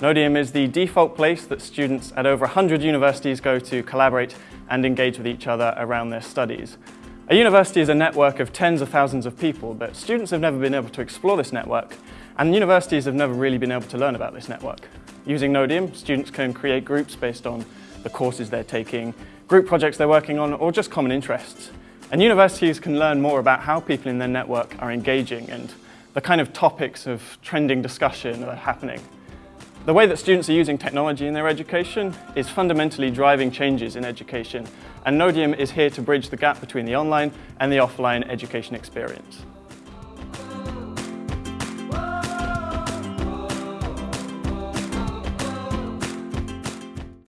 Nodium is the default place that students at over 100 universities go to collaborate and engage with each other around their studies. A university is a network of tens of thousands of people, but students have never been able to explore this network, and universities have never really been able to learn about this network. Using Nodium, students can create groups based on the courses they're taking, group projects they're working on, or just common interests. And universities can learn more about how people in their network are engaging and the kind of topics of trending discussion that are happening. The way that students are using technology in their education is fundamentally driving changes in education, and Nodium is here to bridge the gap between the online and the offline education experience.